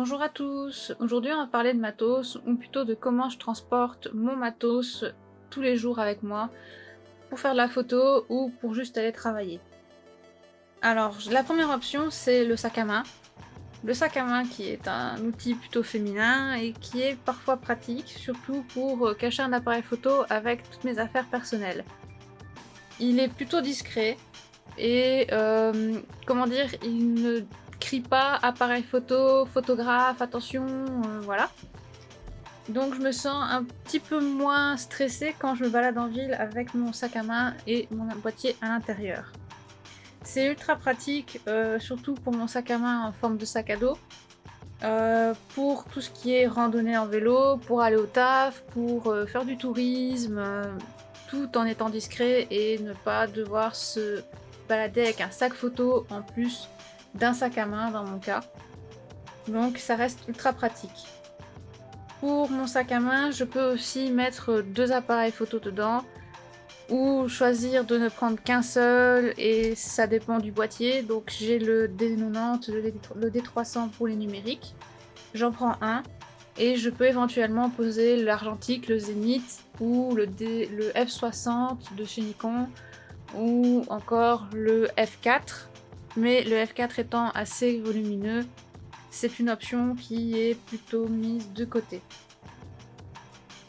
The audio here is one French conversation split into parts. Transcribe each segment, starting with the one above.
Bonjour à tous, aujourd'hui on va parler de matos, ou plutôt de comment je transporte mon matos tous les jours avec moi pour faire de la photo ou pour juste aller travailler. Alors la première option c'est le sac à main. Le sac à main qui est un outil plutôt féminin et qui est parfois pratique, surtout pour cacher un appareil photo avec toutes mes affaires personnelles. Il est plutôt discret et euh, comment dire, il ne crie pas appareil photo, photographe, attention, euh, voilà. Donc je me sens un petit peu moins stressée quand je me balade en ville avec mon sac à main et mon boîtier à l'intérieur. C'est ultra pratique, euh, surtout pour mon sac à main en forme de sac à dos. Euh, pour tout ce qui est randonnée en vélo, pour aller au taf, pour faire du tourisme, tout en étant discret et ne pas devoir se balader avec un sac photo en plus d'un sac à main dans mon cas. Donc ça reste ultra pratique. Pour mon sac à main, je peux aussi mettre deux appareils photo dedans ou choisir de ne prendre qu'un seul et ça dépend du boîtier. Donc j'ai le D90, le D300 pour les numériques. J'en prends un et je peux éventuellement poser l'argentique, le zénith ou le, le F60 de chez Nikon ou encore le F4 mais le F4 étant assez volumineux, c'est une option qui est plutôt mise de côté.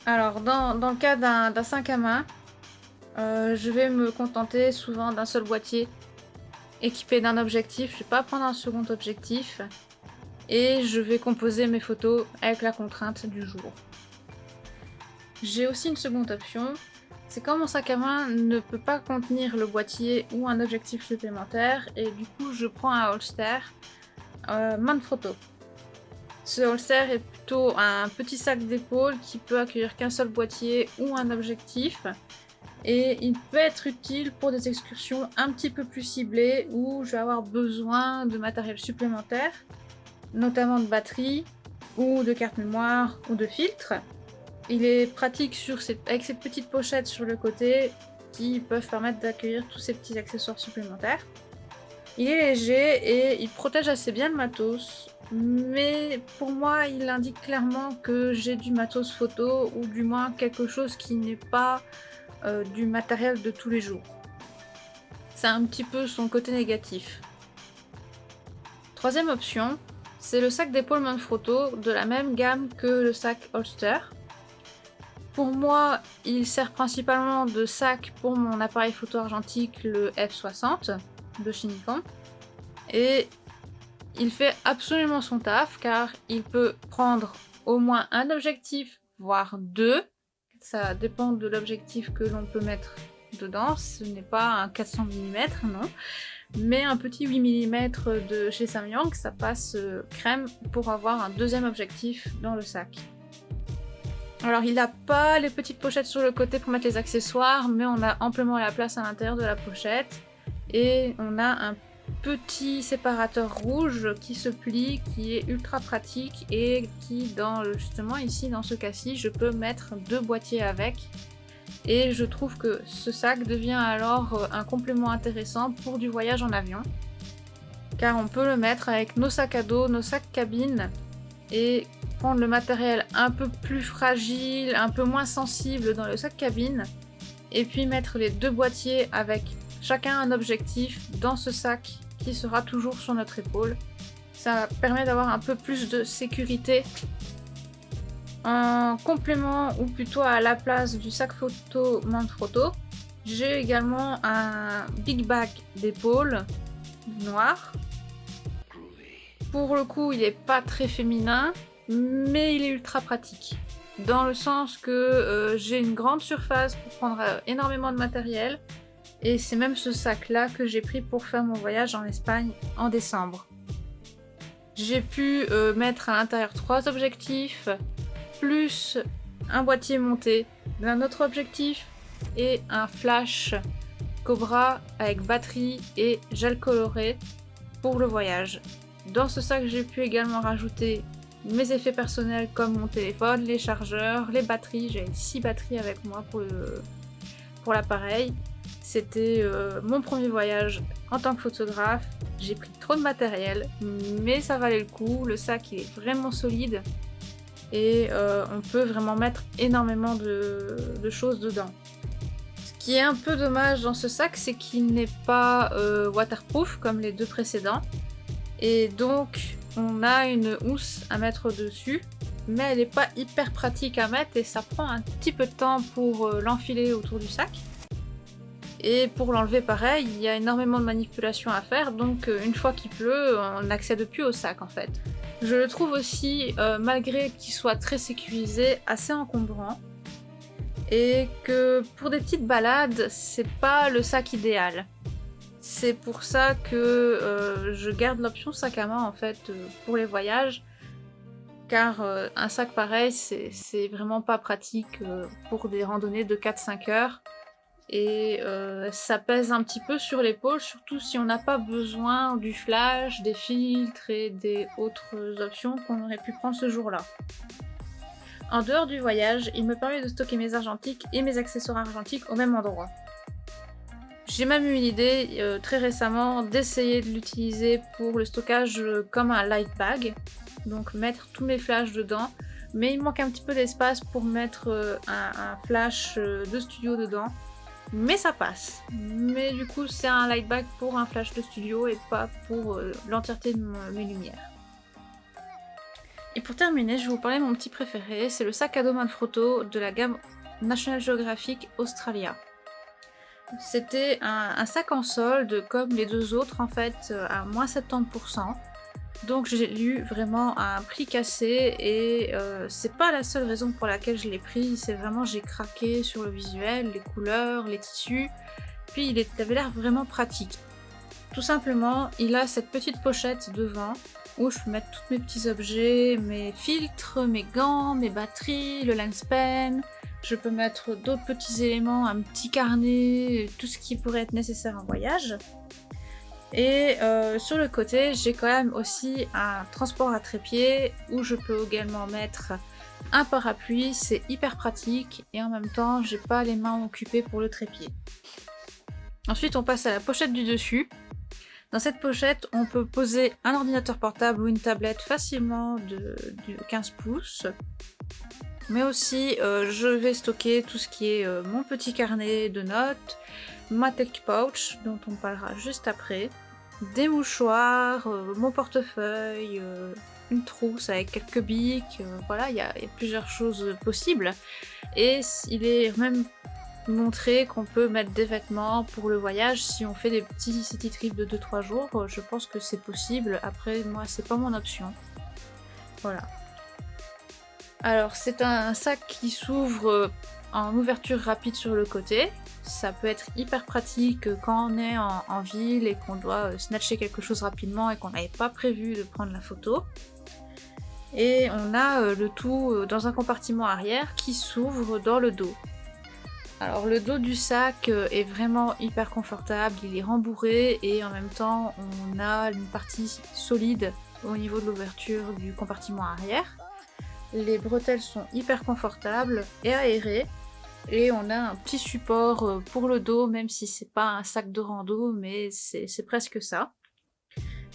Alors, dans, le cas d'un sac à main, je vais me contenter souvent d'un seul boîtier équipé d'un objectif. Je ne vais pas prendre un second objectif. Et je vais composer mes photos avec la contrainte du jour. J'ai aussi une seconde option, c'est quand mon sac à main ne peut pas contenir le boîtier ou un objectif supplémentaire et du coup je prends un holster euh, Manfrotto. Ce holster est plutôt un petit sac d'épaule qui peut accueillir qu'un seul boîtier ou un objectif et il peut être utile pour des excursions un petit peu plus ciblées où je vais avoir besoin de matériel supplémentaire, notamment de batterie ou de carte mémoire ou de filtre. Il est pratique avec ces petites pochettes sur le côté qui peuvent permettre d'accueillir tous ces petits accessoires supplémentaires. Il est léger et il protège assez bien le matos, mais pour moi il indique clairement que j'ai du matos photo ou du moins quelque chose qui n'est pas euh, du matériel de tous les jours. C'est un petit peu son côté négatif. Troisième option, c'est le sac d'épaule Manfrotto de la même gamme que le sac Holster. Pour moi, il sert principalement de sac pour mon appareil photo argentique, le F60 de chez. Et il fait absolument son taf car il peut prendre au moins un objectif, voire deux. Ça dépend de l'objectif que l'on peut mettre dedans. Ce n'est pas un 400 mm, non. Mais un petit 8 mm de chez Samyang, ça passe euh, crème pour avoir un deuxième objectif dans le sac. Alors il n'a pas les petites pochettes sur le côté pour mettre les accessoires, mais on a amplement la place à l'intérieur de la pochette. Et on a un petit séparateur rouge qui se plie, qui est ultra pratique et qui, dans justement ici, dans ce cas-ci, je peux mettre deux boîtiers avec. Et je trouve que ce sac devient alors un complément intéressant pour du voyage en avion. Car on peut le mettre avec nos sacs à dos, nos sacs cabines et prendre le matériel un peu plus fragile, un peu moins sensible dans le sac cabine, et puis mettre les deux boîtiers avec chacun un objectif dans ce sac qui sera toujours sur notre épaule. Ça permet d'avoir un peu plus de sécurité. En complément, ou plutôt à la place du sac photo Manfrotto, j'ai également un big bag d'épaule noir. Pour le coup, il n'est pas très féminin, mais il est ultra pratique. Dans le sens que euh, j'ai une grande surface pour prendre euh, énormément de matériel. Et c'est même ce sac-là que j'ai pris pour faire mon voyage en Espagne en décembre. J'ai pu euh, mettre à l'intérieur trois objectifs, plus un boîtier monté d'un autre objectif et un flash Cobra avec batterie et gel coloré pour le voyage. Dans ce sac, j'ai pu également rajouter mes effets personnels comme mon téléphone, les chargeurs, les batteries. J'ai 6 batteries avec moi pour l'appareil. C'était euh, mon premier voyage en tant que photographe. J'ai pris trop de matériel, mais ça valait le coup. Le sac est vraiment solide et euh, on peut vraiment mettre énormément de, choses dedans. Ce qui est un peu dommage dans ce sac, c'est qu'il n'est pas euh, waterproof comme les deux précédents. Et donc on a une housse à mettre dessus, mais elle n'est pas hyper pratique à mettre et ça prend un petit peu de temps pour l'enfiler autour du sac. Et pour l'enlever pareil, il y a énormément de manipulations à faire, donc euh, une fois qu'il pleut, on n'accède plus au sac en fait. Je le trouve aussi, euh, malgré qu'il soit très sécurisé, assez encombrant. Et que pour des petites balades, c'est pas le sac idéal. C'est pour ça que euh, je garde l'option sac à main en fait pour les voyages. Car un sac pareil, c'est vraiment pas pratique pour des randonnées de 4-5 heures et euh, ça pèse un petit peu sur l'épaule, surtout si on n'a pas besoin du flash, des filtres et des autres options qu'on aurait pu prendre ce jour-là. En dehors du voyage, il me permet de stocker mes argentiques et mes accessoires argentiques au même endroit. J'ai même eu l'idée euh, très récemment d'essayer de l'utiliser pour le stockage comme un light bag, donc mettre tous mes flashs dedans, mais il manque un petit peu d'espace pour mettre euh, un, flash de studio dedans, mais ça passe. Mais du coup, c'est un lightback pour un flash de studio et pas pour euh, l'entièreté de mes lumières. Et pour terminer, je vais vous parler de mon petit préféré, c'est le sac à dos Manfrotto de la gamme National Geographic Australia. C'était un, sac en solde, comme les deux autres en fait, euh, à moins 70%. Donc j'ai lu vraiment un prix cassé et euh, c'est pas la seule raison pour laquelle je l'ai pris, c'est vraiment j'ai craqué sur le visuel, les couleurs, les tissus, puis il avait l'air vraiment pratique. Tout simplement, il a cette petite pochette devant où je peux mettre tous mes petits objets, mes filtres, mes gants, mes batteries, le lens pen, je peux mettre d'autres petits éléments, un petit carnet, tout ce qui pourrait être nécessaire en voyage. Et euh, sur le côté, j'ai quand même aussi un transport à trépied où je peux également mettre un parapluie, c'est hyper pratique et en même temps, j'ai pas les mains occupées pour le trépied. Ensuite, on passe à la pochette du dessus. Dans cette pochette, on peut poser un ordinateur portable ou une tablette facilement de, 15 pouces. Mais aussi, euh, je vais stocker tout ce qui est euh, mon petit carnet de notes, ma tech pouch, dont on parlera juste après, des mouchoirs, euh, mon portefeuille, une trousse avec quelques bics, voilà, il y, a plusieurs choses possibles. Et il est même montré qu'on peut mettre des vêtements pour le voyage si on fait des petits city trips de 2-3 jours, je pense que c'est possible. Après, moi, c'est pas mon option. Voilà. Alors, c'est un sac qui s'ouvre en ouverture rapide sur le côté, ça peut être hyper pratique quand on est en, ville et qu'on doit euh, snatcher quelque chose rapidement et qu'on n'avait pas prévu de prendre la photo. Et on a euh, le tout euh, dans un compartiment arrière qui s'ouvre dans le dos. Alors le dos du sac est vraiment hyper confortable, il est rembourré et en même temps on a une partie solide au niveau de l'ouverture du compartiment arrière. Les bretelles sont hyper confortables et aérées et on a un petit support euh, pour le dos, même si c'est pas un sac de rando, mais c'est presque ça.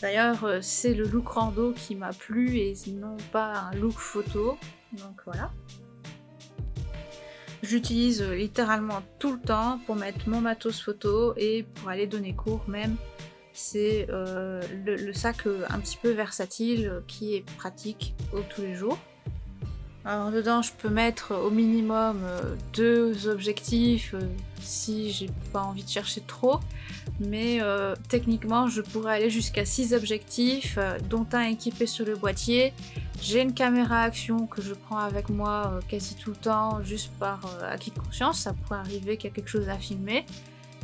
D'ailleurs, euh, c'est le look rando qui m'a plu et non pas un look photo, donc voilà. J'utilise euh, littéralement tout le temps pour mettre mon matos photo et pour aller donner cours même. C'est le, sac un petit peu versatile qui est pratique tous les jours. Alors dedans je peux mettre au minimum euh, deux objectifs euh, si j'ai pas envie de chercher trop. Mais euh, techniquement je pourrais aller jusqu'à six objectifs, dont un équipé sur le boîtier. J'ai une caméra action que je prends avec moi quasi tout le temps, juste par acquis de conscience, ça pourrait arriver qu'il y a quelque chose à filmer.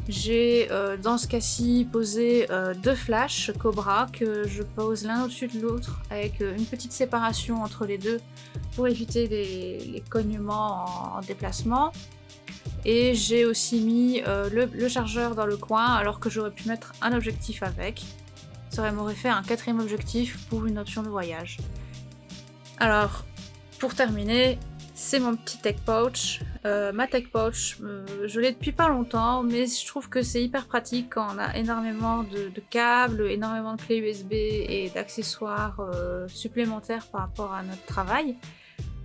J'ai dans ce cas-ci posé deux flashs Cobra que je pose l'un au-dessus de l'autre avec une petite séparation entre les deux pour éviter les, cognements en, déplacement. Et j'ai aussi mis euh, le, chargeur dans le coin alors que j'aurais pu mettre un objectif avec. Ça m'aurait fait un quatrième objectif pour une option de voyage. Alors, pour terminer, c'est mon petit tech pouch. Euh, ma tech pouch, euh, je l'ai depuis pas longtemps, mais je trouve que c'est hyper pratique quand on a énormément de, câbles, énormément de clés USB et d'accessoires euh, supplémentaires par rapport à notre travail.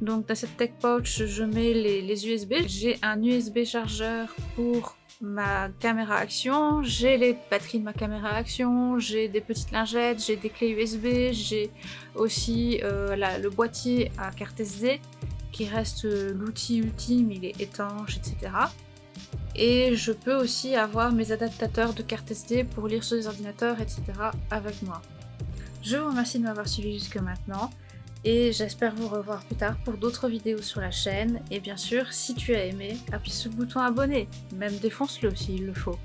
Donc dans cette tech pouch, je mets les, les USB. J'ai un USB chargeur pour ma caméra action, j'ai les batteries de ma caméra action, j'ai des petites lingettes, j'ai des clés USB, j'ai aussi le boîtier à carte SD qui reste euh, l'outil ultime, il est étanche, etc. Et je peux aussi avoir mes adaptateurs de carte SD pour lire sur les ordinateurs, etc. avec moi. Je vous remercie de m'avoir suivi jusque maintenant et j'espère vous revoir plus tard pour d'autres vidéos sur la chaîne. Et bien sûr, si tu as aimé, appuie sur le bouton abonner, même défonce-le s'il le faut.